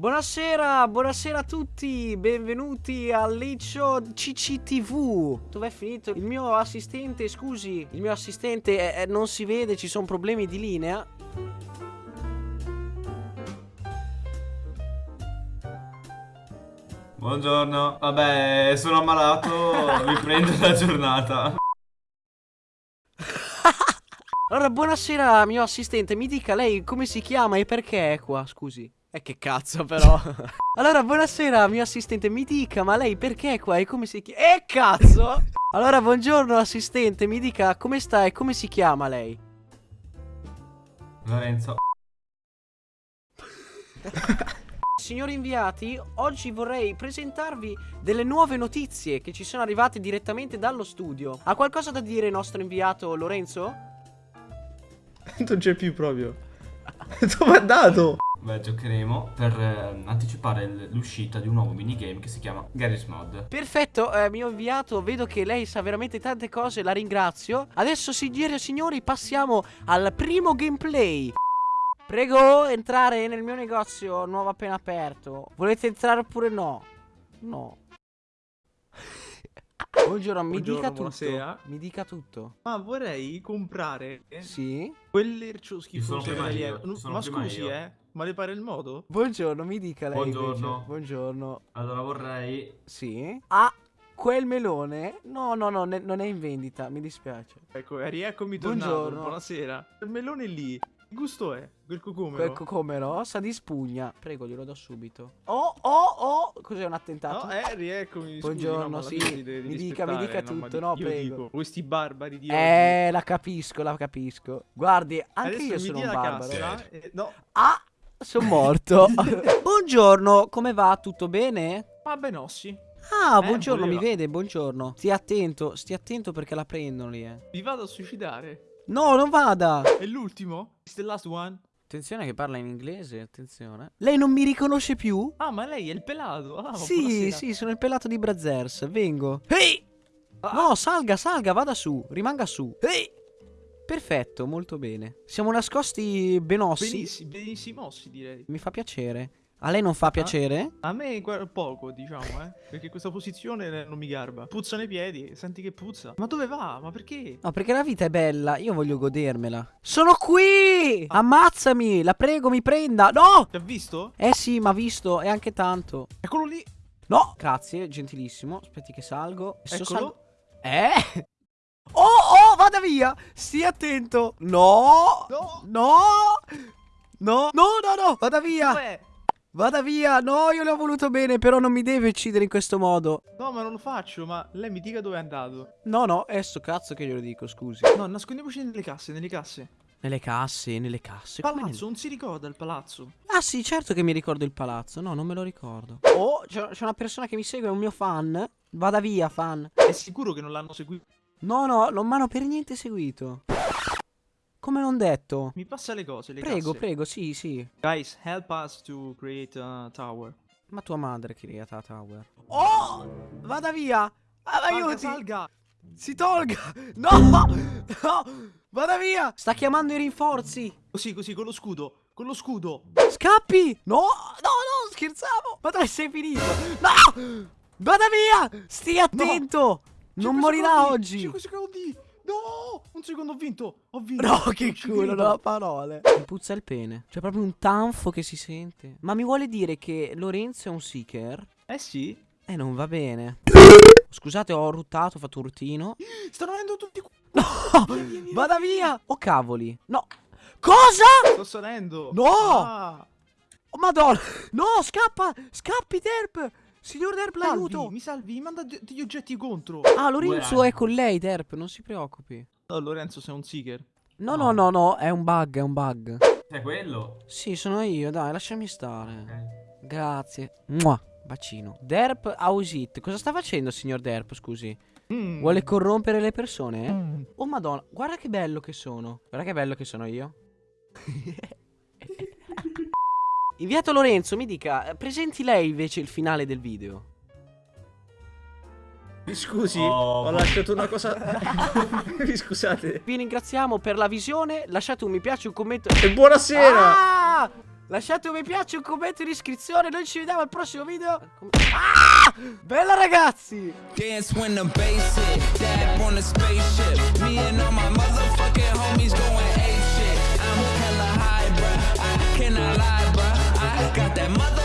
Buonasera, buonasera a tutti, benvenuti al Liccio CCTV. Dov'è finito il mio assistente? Scusi, il mio assistente eh, non si vede, ci sono problemi di linea. Buongiorno. Vabbè, sono ammalato, vi prendo la giornata. Allora, buonasera, mio assistente, mi dica lei come si chiama e perché è qua, scusi. E che cazzo però. Allora buonasera mio assistente Mi dica ma lei perché è qua e come si chiama E cazzo! Allora buongiorno assistente Mi dica come sta e come si chiama lei? Lorenzo. Signori inviati Oggi vorrei presentarvi Delle nuove notizie Che ci sono arrivate direttamente dallo studio. Ha qualcosa da dire il nostro inviato Lorenzo? non c'è più proprio. Dove è andato? Beh, giocheremo per eh, anticipare l'uscita di un nuovo minigame che si chiama Garry's Mod. Perfetto, eh, mio inviato, vedo che lei sa veramente tante cose, la ringrazio. Adesso, signore e signori, passiamo al primo gameplay. Prego, entrare nel mio negozio nuovo appena aperto. Volete entrare oppure no? No. Buongiorno, mi Buongiorno, dica tutto. buonasera. Mi dica tutto. Ma vorrei comprare Sì? quell'ercio Ci sono schifoso prima io, sono Ma prima scusi, io. eh. Ma le pare il modo? Buongiorno, mi dica lei. invece. Buongiorno. Buongiorno. Allora vorrei... Sì? Ah, quel melone? No, no, no, ne- non è in vendita, mi dispiace. Ecco, rieccomi tornato. Buongiorno. Buonasera. Il melone lì. Che gusto è? Quel cucumero? Quel cocomero sa di spugna. Prego, glielo do subito. Oh, oh, oh. Cos'è un attentato? No, eh, rieccomi. Buongiorno, scusi, no, sì. gente devi Mi dica, mi dica no, tutto, no, prego. dico, questi barbari di oggi. eh, la capisco, la capisco. Guardi, anche Adesso io sono un barbaro. cassa. eh, no, Ah, sono morto. buongiorno, come va? Tutto bene? ma benossi. Ah, Eh, buongiorno, mi voleva. vede, buongiorno. Stia attento, stia attento perché la prendono lì, eh. Vi vado a suicidare. No, non vada. È l'ultimo? It's the last one? Attenzione che parla in inglese, attenzione. Lei non mi riconosce più? Ah, ma lei è il pelato. Ah, sì, buonasera. sì, sono il pelato di Brazzers. Vengo. Ehi! Ah. No, salga, salga, vada su. Rimanga su. Ehi! Perfetto, molto bene. Siamo nascosti benossi. Benissimo, benissimo, sì, direi. Mi fa piacere. A lei non fa piacere? A me guarda, poco, diciamo, eh. Perché questa posizione non mi garba. Puzza nei piedi, senti che puzza. Ma dove va? Ma perché? No, perché la vita è bella. Io voglio godermela. Sono qui! Ammazzami! La prego, mi prenda. No! Ti ha visto? Eh sì, ma visto. E anche tanto. Eccolo lì. No! Grazie, gentilissimo. Aspetti che salgo. Eccolo. salgo- Eh? Oh, oh, vada via! Stia attento. No! No. No! No! No, no, no! Vada via! Dov'è? Vada via! No, io le ho voluto bene, però non mi deve uccidere in questo modo. No, ma non lo faccio, ma lei mi dica dove è andato. No, no, è sto cazzo che glielo dico, scusi. No, nascondiamoci nelle casse, nelle casse. Nelle casse, nelle casse. Palazzo, non si ricorda il palazzo. Ah sì, certo che mi ricordo il palazzo. No, non me lo ricordo. Oh, c'è una persona che mi segue, è un mio fan. Vada via, fan. È sicuro che non l'hanno seguito. No, no, non mi hanno per niente seguito. Come non detto. Mi passa le cose, le Prego, casse. prego, sì, sì. Guys, help us to create a tower. Ma tua madre creata Tower. Oh! Vada via! Ah, Salga, aiuti! salga. Si tolga! No! No! Vada via! Sta chiamando i rinforzi! Così, così, con lo scudo. Con lo scudo. Scappi! No! No, no, scherzavo! Ma dove sei finito? No! Vada via! Stia attento! Non morirà secondi, oggi! 5 secondi. No! Un secondo ho vinto. Ho vinto. No, che culo, non ho parole. Mi puzza il pene. C'è proprio un tanfo che si sente. Ma mi vuole dire che Lorenzo è un seeker? Eh sì. Eh, non va bene. Scusate, ho ruttato, ho fatto un ruttino. Stanno venendo tutti qua. No! Vada via! Oh, cavoli. No. Cosa? Sto salendo. No! Ah, Oh, madonna! No, scappa! Scappi, Derp! Signor Derp, l'aiuto! mi salvi, mi manda de- degli oggetti contro. Ah, Lorenzo Due è con lei, Derp, non si preoccupi. Oh, Lorenzo, sei un seeker. No, No. no, no, no, è un bug, è un bug. È quello? Sì, sono io, dai, lasciami stare. Ok. Grazie. Mua, bacino. Derp Ausit. Cosa sta facendo, signor Derp, scusi? Mm. Vuole corrompere le persone? eh? Mm. Oh, madonna, guarda che bello che sono. Guarda che bello che sono io. Inviato Lorenzo, mi dica, presenti lei invece il finale del video. Mi scusi, Oh. ho lasciato una cosa. Mi scusate. Vi ringraziamo per la visione. Lasciate un mi piace, un commento. E buonasera. Ah! Lasciate un mi piace, un commento, un'iscrizione. Noi ci vediamo al prossimo video. Ah! Bella ragazzi! Dance when the bass hit. Dab on the spaceship. mother